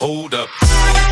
Hold up.